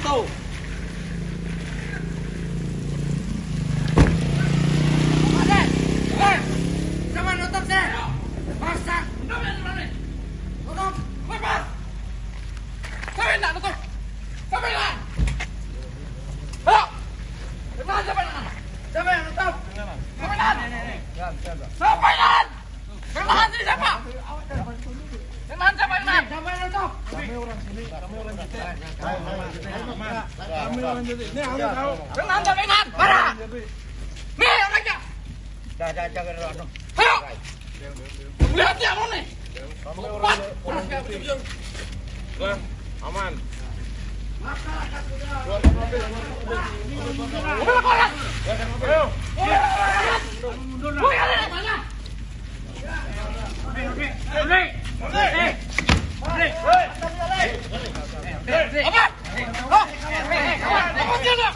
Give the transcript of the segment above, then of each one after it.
itu. Ada. Eh, Sama nutup deh. Masa. Nutup. Bebas. Sampai nak nutup. Sampai nak. Ayo. Bebas sampai nak. Sampai yang nutup. Sampai nak. Sampai nak. Kenalan sini siapa? Kenalan siapa yang nak? Sampai nutup. Kenalan sampai nak. Para. Nih orangnya. Ayo. Lihat dia mau nih. Cepat. Orang kayak begitu. aman. Udah kolat. Woi, ada di mana? Apa? Oh, apa dia nak? Apa yang mau bantu tadi? Sini kan? Hei, lagi.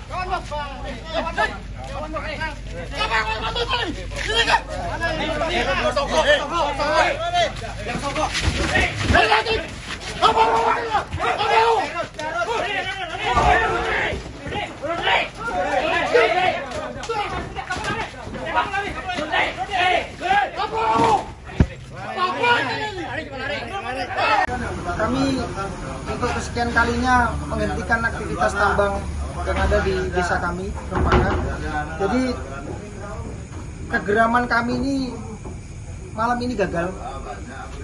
Apa mau bantu? Apa mau? Apa mau? Apa ini? Kami untuk kesekian kalinya menghentikan aktivitas tambang yang ada di desa kami, Rempaka. Jadi kegeraman kami ini malam ini gagal.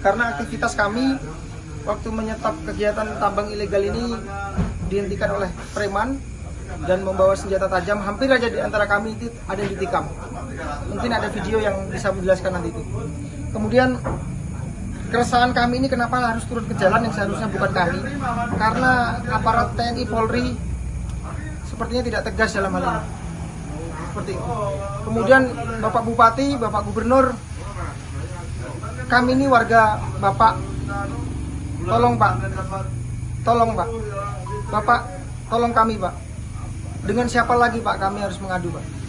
Karena aktivitas kami waktu menyetop kegiatan tambang ilegal ini dihentikan oleh preman dan membawa senjata tajam. Hampir aja di antara kami itu ada yang ditikam. Mungkin ada video yang bisa menjelaskan nanti itu. Kemudian keresahan kami ini kenapa harus turun ke jalan yang seharusnya bukan kami? Karena aparat TNI Polri sepertinya tidak tegas dalam hal ini seperti itu. Kemudian Bapak Bupati Bapak Gubernur kami ini warga Bapak. Tolong Pak. Tolong Pak. Bapak tolong kami Pak. Dengan siapa lagi Pak kami harus mengadu Pak